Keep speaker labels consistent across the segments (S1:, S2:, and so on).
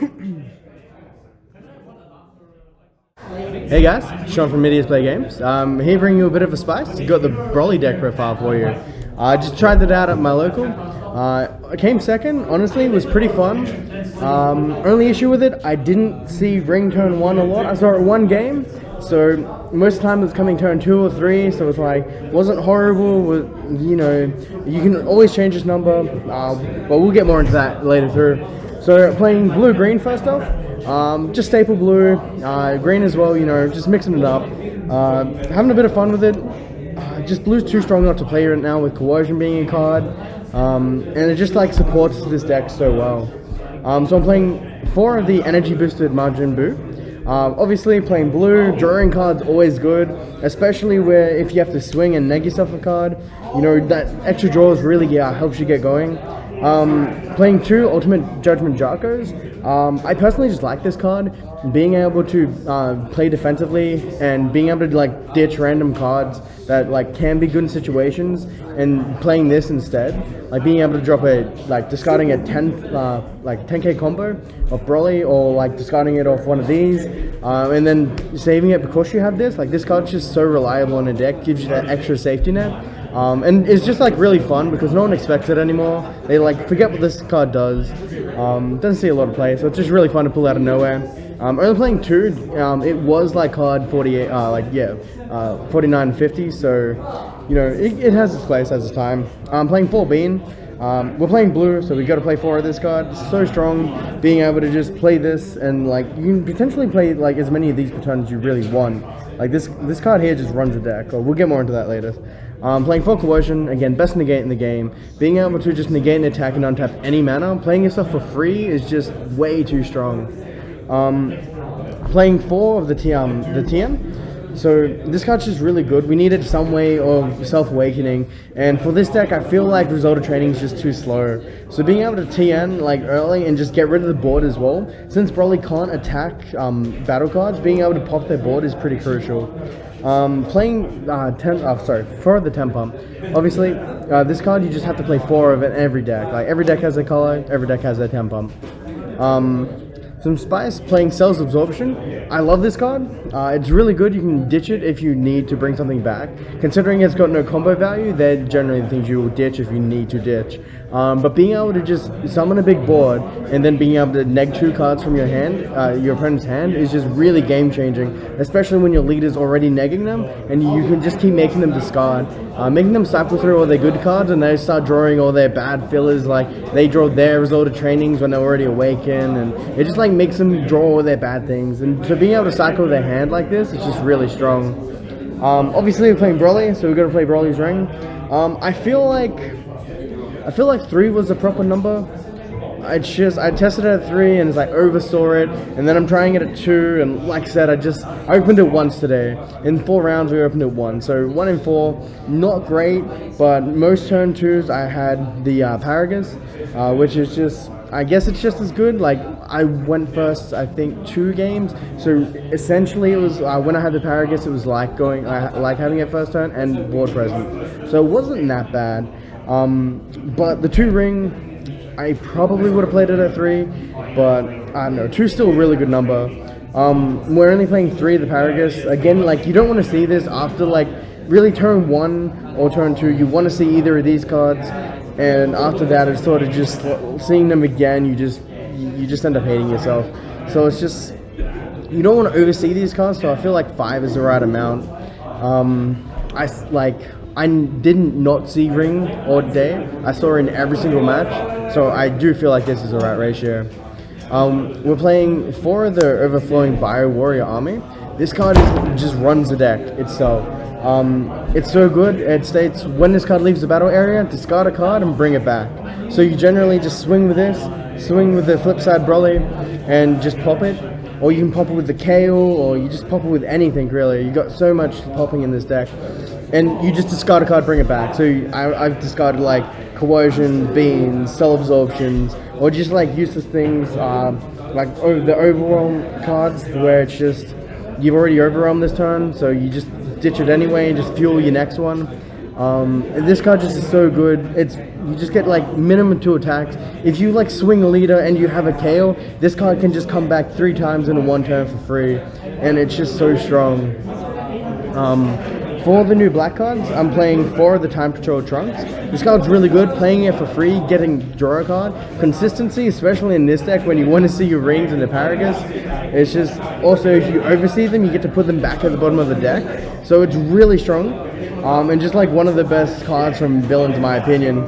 S1: Hey guys, Sean from Medias Play Games. Um, here bringing you a bit of a spice. Got the Broly deck profile for you. I just tried it out at my local. Uh, I came second. Honestly, it was pretty fun. Um, only issue with it, I didn't see ring turn one a lot. I saw it one game, so most of the time it was coming turn two or three. So it was like wasn't horrible. Was, you know, you can always change this number. Uh, but we'll get more into that later through. So playing blue green first off. Um, just staple blue, uh, green as well, you know, just mixing it up. Uh, having a bit of fun with it. Uh, just blue's too strong not to play right now with coercion being a card. Um, and it just like supports this deck so well. Um, so I'm playing four of the energy boosted Majin Buu. Um, obviously, playing blue, drawing cards always good, especially where if you have to swing and neg yourself a card, you know, that extra draws really yeah, helps you get going. Um, playing two Ultimate Judgment Jarkos, um, I personally just like this card. Being able to uh, play defensively and being able to like ditch random cards that like can be good in situations and playing this instead, like being able to drop a like discarding a 10 uh, like 10k combo of Broly or like discarding it off one of these um, and then saving it because you have this. Like this card's just so reliable in a deck, gives you that extra safety net. Um, and it's just like really fun because no one expects it anymore. They like forget what this card does. Um, doesn't see a lot of play, so it's just really fun to pull out of nowhere. Um, only playing two, um, it was like card 48, uh, like yeah, uh, 49 50, so you know it, it, has its place, has its time. I'm playing full bean. Um, we're playing blue, so we got to play four of this card. So strong, being able to just play this and like you can potentially play like as many of these as you really want. Like this, this card here just runs the deck. Or we'll get more into that later. Um, playing full coercion, again, best negate in the game. Being able to just negate an attack and untap any mana, playing yourself for free is just way too strong. Um, playing four of the TM, the TM. So this card's just really good. We needed some way of self-awakening, and for this deck, I feel like Result of Training is just too slow. So being able to Tien like early and just get rid of the board as well, since Broly can't attack um, battle cards, being able to pop their board is pretty crucial. Um, playing uh, ten, oh, sorry, for the ten pump. Obviously, uh, this card you just have to play four of it every deck. Like every deck has a color, every deck has a ten pump. Um, some Spice playing Cells Absorption. I love this card. Uh, it's really good. You can ditch it if you need to bring something back. Considering it's got no combo value, they're generally the things you will ditch if you need to ditch. Um, but being able to just summon a big board and then being able to neg two cards from your hand, uh, your opponent's hand, is just really game changing. Especially when your leader's already negging them and you can just keep making them discard. Uh, making them cycle through all their good cards and they start drawing all their bad fillers like they draw their result of trainings when they're already awakened and it just like makes them draw all their bad things and so being able to cycle their hand like this it's just really strong. Um, obviously we're playing Broly so we're going to play Broly's Ring. Um, I feel like I feel like three was the proper number. I just I tested it at three and like oversaw it, and then I'm trying it at two, and like I said, I just I opened it once today. In four rounds, we opened it one. so one in four, not great, but most turn twos I had the uh, Paragus, uh, which is just I guess it's just as good. Like I went first, I think two games. So essentially, it was uh, when I had the Paragus, it was like going, I like having it first turn and board present. So it wasn't that bad. Um, but the two ring, I probably would have played it at three, but I don't know. Two's still a really good number. Um, we're only playing three of the Paragus. Again, like you don't want to see this after like really turn one or turn two. You want to see either of these cards, and after that, it's sort of just seeing them again. You just you just end up hating yourself. So it's just you don't want to oversee these cards. So I feel like five is the right amount. Um, I like I didn't not see Ring all day. I saw her in every single match, so I do feel like this is the right ratio. Um, we're playing for the Overflowing Bio Warrior Army. This card is, just runs the deck itself. Um, it's so good, it states when this card leaves the battle area, discard a card and bring it back. So you generally just swing with this, swing with the flip side Broly, and just pop it. Or you can pop it with the Kale, or you just pop it with anything really. You got so much popping in this deck and you just discard a card, bring it back. So I, have discarded like coercion, beans, cell absorptions, or just like useless things, um, like the overwhelm cards, where it's just you've already overwhelmed this turn, so you just ditch it anyway and just fuel your next one. Um, this card just is so good. It's you just get like minimum two attacks. If you like swing a leader and you have a KO, this card can just come back three times in a one turn for free, and it's just so strong. Um, for the new black cards, I'm playing four of the Time Patrol Trunks. This card's really good, playing it for free, getting draw a card. Consistency, especially in this deck when you want to see your rings and the Paragus. It's just, also if you oversee them, you get to put them back at the bottom of the deck. So it's really strong. Um, and just like one of the best cards from villains, in my opinion.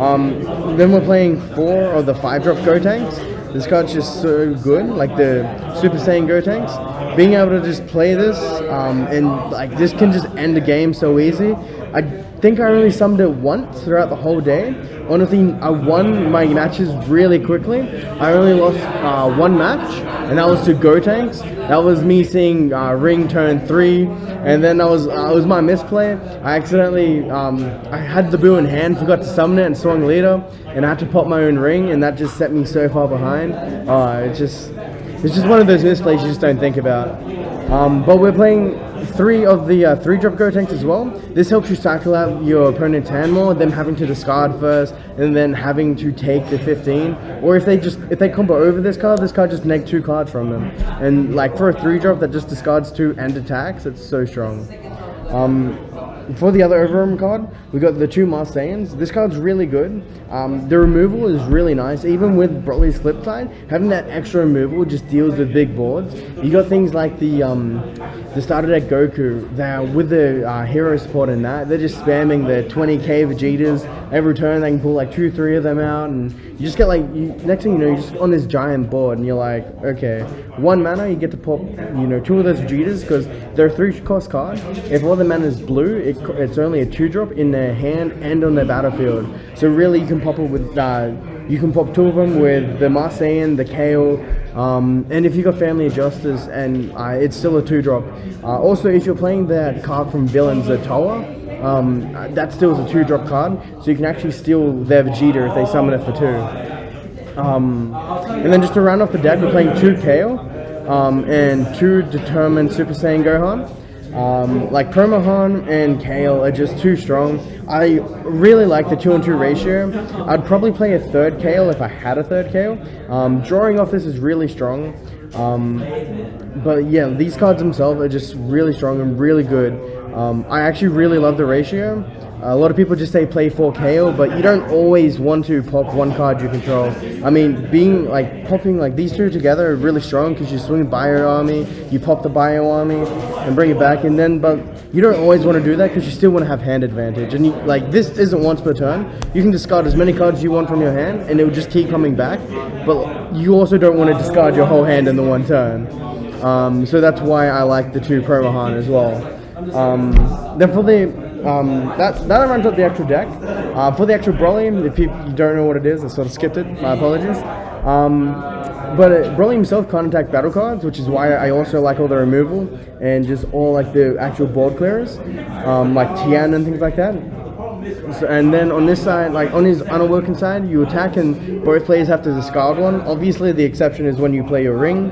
S1: Um, then we're playing four of the five drop Gotenks. This card's just so good, like the Super Saiyan Gotenks being able to just play this um, and like this can just end the game so easy. I think I only summoned it once throughout the whole day. Honestly, I won my matches really quickly. I only lost uh, one match, and that was to Gotenks. That was me seeing uh, Ring turn three, and then that was uh, was my misplay. I accidentally um, I had the Buu in hand, forgot to summon it, and swung leader, and I had to pop my own ring, and that just set me so far behind. Uh, it just it's just one of those misplays you just don't think about. Um, but we're playing three of the uh, three drop Gotenks as well. This helps you cycle out your opponent's hand more, them having to discard first, and then having to take the 15. Or if they just if they combo over this card, this card just neg two cards from them. And like for a three drop that just discards two and attacks, it's so strong. Um, for the other Overarm card, we got the two Marseillans. This card's really good. Um, the removal is really nice. Even with Broly's flip side, having that extra removal just deals with big boards. You got things like the um, the starter deck Goku that with the uh, hero support in that, they're just spamming the 20k Vegetas. Every turn they can pull like two, three of them out, and you just get like, you, next thing you know, you're just on this giant board, and you're like, okay, one mana, you get to pop, you know, two of those Vegetas, because they're three cost card. If all the mana is blue, it, it's only a two drop in their hand and on their battlefield. So really, you can pop it with, uh, you can pop two of them with the Marseillan, the Kale, um, and if you got Family of Justice, and uh, it's still a two drop. Uh, also, if you're playing that card from Villains, the Toa, um, that still is a two drop card, so you can actually steal their Vegeta if they summon it for two. Um, and then just to round off the deck, we're playing two Kale um, and two Determined Super Saiyan Gohan. Um, like Permahan and Kale are just too strong. I really like the 2 and 2 ratio. I'd probably play a third Kale if I had a third Kale. Um, drawing off this is really strong. Um, but yeah, these cards themselves are just really strong and really good. Um, I actually really love the ratio. A lot of people just say play 4 KO, but you don't always want to pop one card you control. I mean, being like popping like these two together are really strong because you swing Bio Army, you pop the Bio Army, and bring it back, and then but you don't always want to do that because you still want to have hand advantage. And you, like this isn't once per turn. You can discard as many cards you want from your hand, and it will just keep coming back. But you also don't want to discard your whole hand in the one turn. Um, so that's why I like the two Permahan as well. Um, then for the um, that that runs up the actual deck. Uh, for the actual Broly, if you, don't know what it is, I sort of skipped it. My apologies. Um, but uh, Broly himself can't attack battle cards, which is why I also like all the removal and just all like the actual board clearers, um, like Tien and things like that. So, and then on this side, like on his unawoken side, you attack and both players have to discard one. Obviously, the exception is when you play your ring.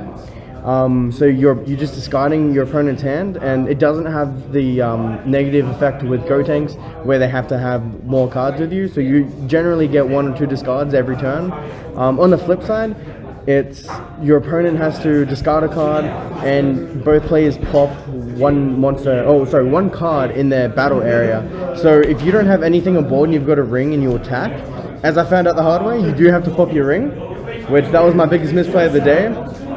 S1: Um, so you're you're just discarding your opponent's hand, and it doesn't have the um, negative effect with Gotenks, where they have to have more cards with you. So you generally get one or two discards every turn. Um, on the flip side, it's your opponent has to discard a card, and both players pop one monster. Oh, sorry, one card in their battle area. So if you don't have anything on board and you've got a ring and you attack, as I found out the hard way, you do have to pop your ring, which that was my biggest misplay of the day.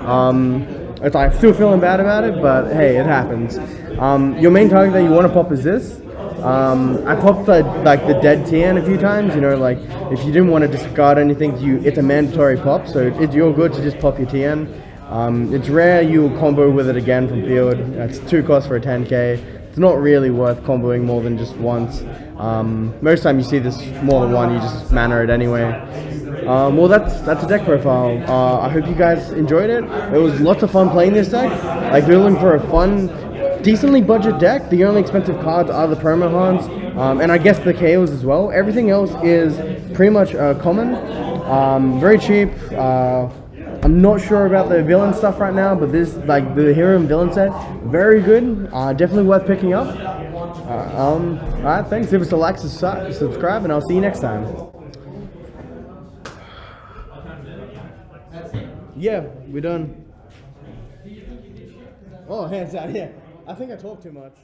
S1: Um, it's like still feeling bad about it, but hey, it happens. Um, your main target that you want to pop is this. Um, I popped the, like the dead Tien a few times. You know, like if you didn't want to discard anything, you it's a mandatory pop, so it, you're good to just pop your Tien. Um, it's rare you will combo with it again from field. It's two costs for a 10k. It's not really worth comboing more than just once. Um, most time you see this more than one, you just mana it anyway. Um, well, that's that's a deck profile. Uh, I hope you guys enjoyed it. It was lots of fun playing this deck. Like, we're looking for a fun, decently budget deck. The only expensive cards are the Permahans, um, and I guess the KOs as well. Everything else is pretty much uh, common. Um, very cheap. Uh, I'm not sure about the villain stuff right now, but this, like, the hero and villain set, very good. Uh, definitely worth picking up. Uh, um, all right, thanks. Give us a like, subscribe, subscribe, and I'll see you next time. Yeah, we're done. Oh, hands out. Yeah, I think I talk too much.